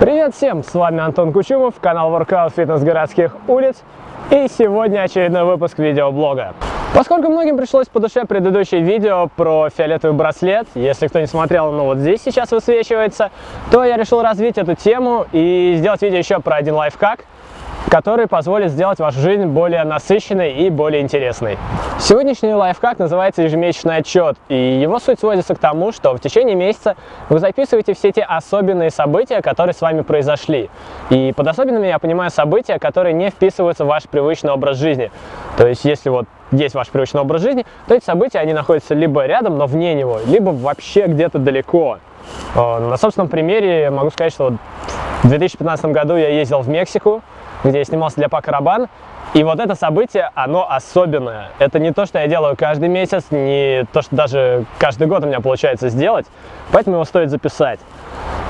Привет всем, с вами Антон Кучумов, канал Workout Fitness городских улиц. И сегодня очередной выпуск видеоблога. Поскольку многим пришлось по душе предыдущее видео про фиолетовый браслет, если кто не смотрел, ну вот здесь сейчас высвечивается, то я решил развить эту тему и сделать видео еще про один лайфхак, который позволит сделать вашу жизнь более насыщенной и более интересной. Сегодняшний лайфхак называется ежемесячный отчет, и его суть сводится к тому, что в течение месяца вы записываете все те особенные события, которые с вами произошли. И под особенными я понимаю события, которые не вписываются в ваш привычный образ жизни. То есть, если вот есть ваш привычный образ жизни, то эти события, они находятся либо рядом, но вне него, либо вообще где-то далеко. Э, на собственном примере могу сказать, что в 2015 году я ездил в Мексику, где я снимался для Пакарабан. И вот это событие, оно особенное. Это не то, что я делаю каждый месяц, не то, что даже каждый год у меня получается сделать, поэтому его стоит записать.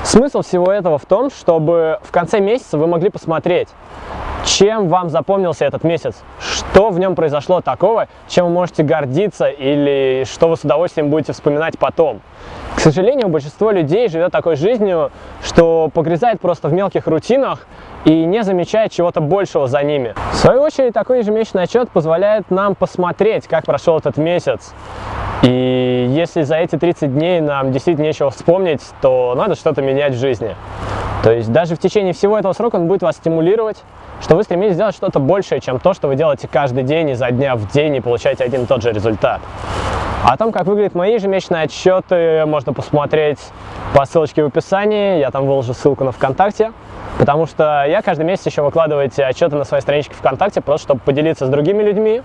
Смысл всего этого в том, чтобы в конце месяца вы могли посмотреть, чем вам запомнился этот месяц, что в нем произошло такого, чем вы можете гордиться или что вы с удовольствием будете вспоминать потом. К сожалению, большинство людей живет такой жизнью, что погрязает просто в мелких рутинах и не замечает чего-то большего за ними. В свою очередь, такой ежемесячный отчет позволяет нам посмотреть, как прошел этот месяц. И если за эти 30 дней нам действительно нечего вспомнить, то надо что-то менять в жизни. То есть даже в течение всего этого срока он будет вас стимулировать, что вы стремитесь сделать что-то большее, чем то, что вы делаете каждый день, изо дня в день и получаете один и тот же результат. О том, как выглядят мои ежемесячные отчеты, можно посмотреть по ссылочке в описании, я там выложу ссылку на ВКонтакте. Потому что я каждый месяц еще выкладываю эти отчеты на своей страничке ВКонтакте, просто чтобы поделиться с другими людьми,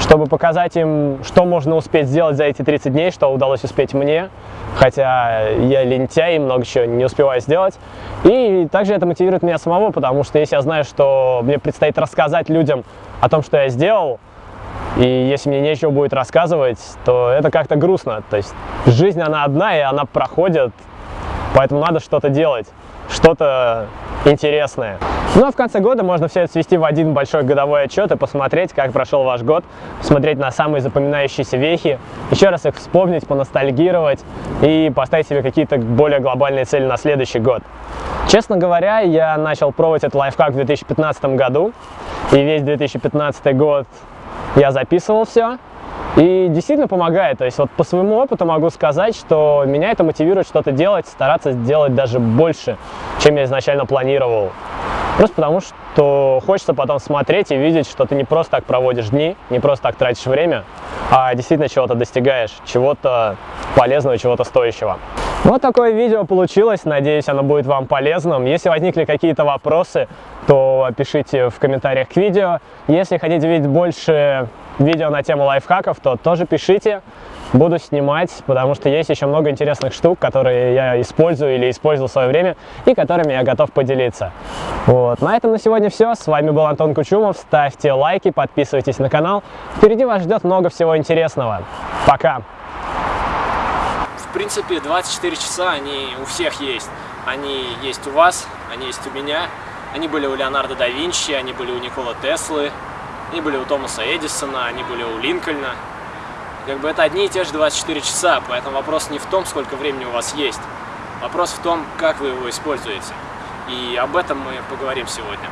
чтобы показать им, что можно успеть сделать за эти 30 дней, что удалось успеть мне, хотя я лентяй и много чего не успеваю сделать. И также это мотивирует меня самого, потому что если я знаю, что мне предстоит рассказать людям о том, что я сделал, и если мне нечего будет рассказывать, то это как-то грустно. То есть жизнь, она одна, и она проходит, поэтому надо что-то делать что-то интересное. Ну а в конце года можно все это свести в один большой годовой отчет и посмотреть, как прошел ваш год, посмотреть на самые запоминающиеся вехи, еще раз их вспомнить, поностальгировать и поставить себе какие-то более глобальные цели на следующий год. Честно говоря, я начал пробовать этот лайфхак в 2015 году, и весь 2015 год я записывал все, и действительно помогает. То есть вот по своему опыту могу сказать, что меня это мотивирует что-то делать, стараться сделать даже больше, чем я изначально планировал. Просто потому, что хочется потом смотреть и видеть, что ты не просто так проводишь дни, не просто так тратишь время, а действительно чего-то достигаешь, чего-то полезного, чего-то стоящего. Вот такое видео получилось, надеюсь, оно будет вам полезным. Если возникли какие-то вопросы, то пишите в комментариях к видео. Если хотите видеть больше видео на тему лайфхаков, то тоже пишите. Буду снимать, потому что есть еще много интересных штук, которые я использую или использовал в свое время и которыми я готов поделиться. Вот. На этом на сегодня все. С вами был Антон Кучумов. Ставьте лайки, подписывайтесь на канал. Впереди вас ждет много всего интересного. Пока! В принципе, 24 часа они у всех есть. Они есть у вас, они есть у меня. Они были у Леонардо да Винчи, они были у Никола Теслы, они были у Томаса Эдисона, они были у Линкольна. Как бы это одни и те же 24 часа, поэтому вопрос не в том, сколько времени у вас есть. Вопрос в том, как вы его используете. И об этом мы поговорим сегодня.